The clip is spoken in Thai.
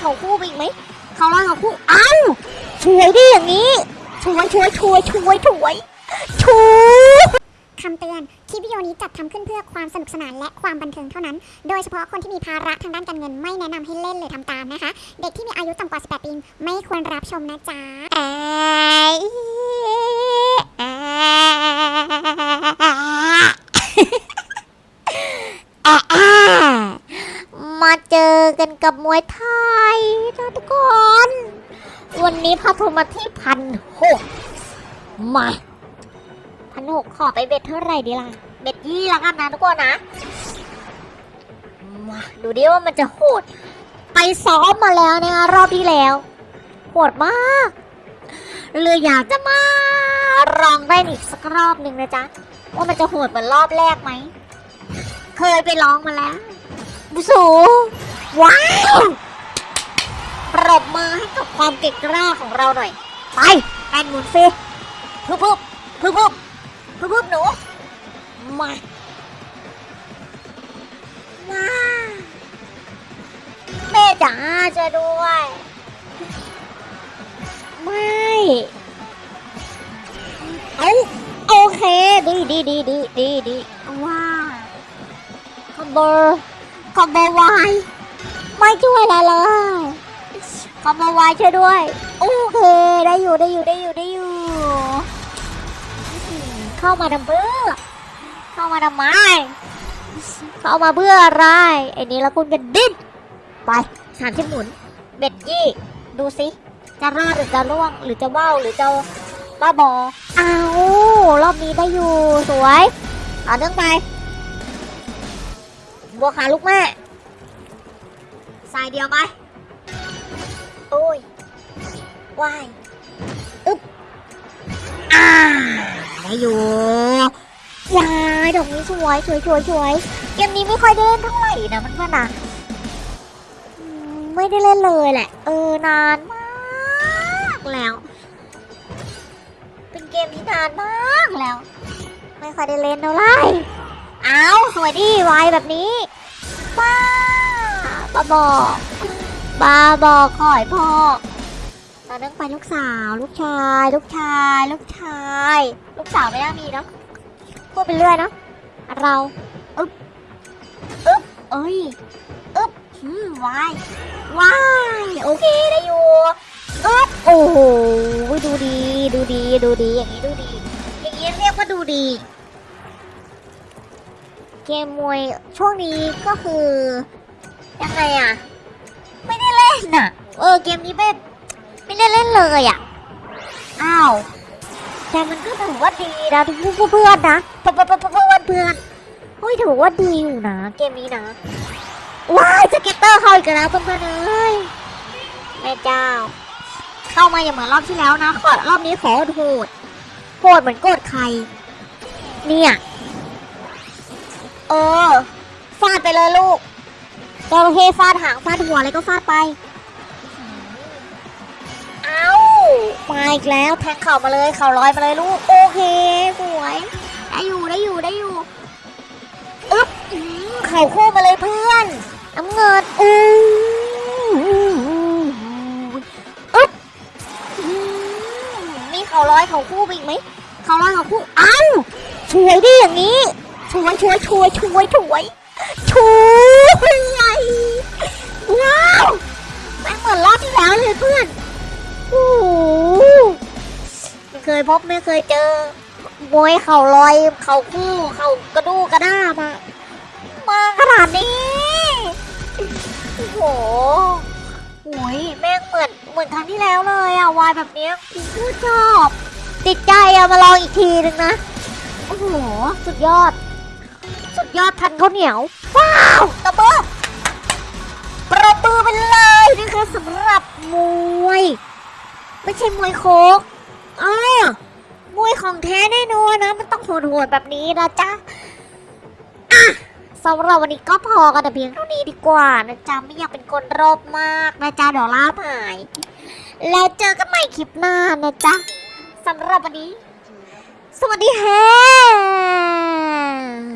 เขาคู่ไปอีกไหมเขาร้อยเขาคู่ เอ้าช่วยดิอย่างนี้ช่วยช่วยช่วยช่วยช่วยช่วยคำเตือน คลิปวิดีโอนี้จัดทำขึ้นเพื่อความสนุกสนานและความบันเทิงเท่านั้น โดยเฉพาะคนที่มีภาระทางด้านการเงินไม่แนะนำให้เล่นหรือทำตามนะคะ เด็กที่มีอายุต่ำกว่า 18 ปีไม่ควรรับชมนะจ๊ะไอ้อะอะมาเจอ กันกับมวยไทยนะทุกคน วันนี้พาทุมาที่พันหกมาพันหกขอไปเบ็ดเท่าไหร่ดีล่ะ เบ็ดยี่ละกันนะทุกคนนะมาดูดิว่ามันจะโหด ไปซ้อมมาแล้วนะคะรอบที่แล้วโหดมากเลยอยากจะมาลองได้อีกสักรอบหนึ่งนะจ๊ะว่ามันจะโหดเหมือนรอบแรกไหม เคยไปลองมาแล้วบุสู ว้าวปรบมือให้กับความเก่งกล้าของเราหน่อย ไปแอนหมุนฟิพึบพึบพึบพึบพึบพึบหนู มาว้าแม่จ๋าจะด้วย ไม่เอาโอเคดีดีดีดีดีดีว้าคอมโบคอมโบวาย ไม่ช่วยอะไรเลยคอมโบวายช่วยด้วย โอเค ได้อยู่ได้อยู่ได้อยู่ได้อยู่ เข้ามาทำเพื่อเข้ามาทำไม เข้ามาเพื่ออะไร ไอ้นี่ละคุณกันดิ้นไปสามสิบหมุน เบ็ดยี่ ดูสิ จะรอดหรือจะล่วง หรือจะว่าวหรือจะบ้าบอเอาวรอบนี้ได้อยู่ สวย เอาเนื่องไป บัวขาลูกแม่ สายเดียวไป โอ้ยว่ายอึ๊บอ่าได้อยู่ยายดอกนี้สวยสวยสวยสวยเกมนี้ไม่ค่อยได้เล่นเท่าไหร่นะมันเพื่อนๆนะไม่ได้เล่นเลยแหละ เออนานมากแล้ว เป็นเกมที่นานมากแล้ว ไม่ค่อยได้เล่นเท่าไหร่เอาสวยดีไวแบบนี้ บอกบ้าบอกขอยพ่อตอนนั้นไปลูกสาว ลูกชาย ลูกชาย ลูกชาย ลูกสาวไม่น่ามีเนาะพูดไปเรื่อยเนาะเราอึ๊บอึ๊บเอ้ยอึ๊บอืมวายวายโอเคได้อยู่อึ๊บโอ้โหดูดีดูดีดูดีอย่างนี้ดูดี อย่างนี้เรียกว่าดูดีเกมมวยช่วงนี้ก็คือ ยังไงอะไม่ได้เล่นอะเออเกมนี้ไม่ไม่ได้เล่นเลยอะอ้าวแต่มันก็ถือว่าดีนะทุกเพื่อนนะเพื่อนเพื่อนเพื่อนเฮ้ยถือว่าดีอยู่นะเกมนี้นะว้ายสเก็ตเตอร์เข้าอีกแล้วเพื่อนเพื่อนเอ้ยแม่เจ้า เข้ามาอย่างเหมือนรอบที่แล้วนะขอรอบนี้ขอโหดโหดเหมือนโกดใคร เนี่ย เออฟาดไปเลยลูก จระเข้ฟาดหางฟาดหัวอะไรก็ฟาดไป เอามาอีกแล้วแทงเข่ามาเลยเข่าลอยมาเลยลูก โอเคสวยได้อยู่ได้อยู่ได้อยู่อึ๊บอื้อเข่าคู่มาเลยเพื่อนน้ำเงินอู้อึ๊บอื้อมีเข่าลอยเข่าคู่ไปอีกไหมเข่าลอยเข่าคู่เอ้าช่วยดิอย่างนี้ช่วยช่วยช่วยช่วยช่วย ช่วยว้าวแม่งเหมือนรอบที่แล้วเลยเพื่อนโอ้โหไม่เคยพบไม่เคยเจอมวยเข่าลอยเข่าคู่เข่ากระดูกกระด้ามามาขนาดนี้โอ้โหโอ้ยแม่งเหมือนเหมือนครั้งที่แล้วเลยอะวายแบบเนี้ยกูชอบ ติดใจอะมาลองอีกทีหนึ่งนะ โอ้โห สุดยอด สุดยอดพันข้าวเหนียว ว้าวตบมือประมือไปเลยนี่คือสำหรับมวย ไม่ใช่มวยโคกอ่ามวยของแท้แน่นอนนะ มันต้องโหดๆแบบนี้นะจ๊ะอะสำหรับวันนี้ก็พอกันแต่เพียงเท่านี้ดีกว่านะจ๊ะไม่อยากเป็นคนรบมากนะจ๊ะเดี๋ยวลาหายแล้วเจอกันใหม่คลิปหน้านะจ๊ะสำหรับวันนี้ สวัสดีค่ะ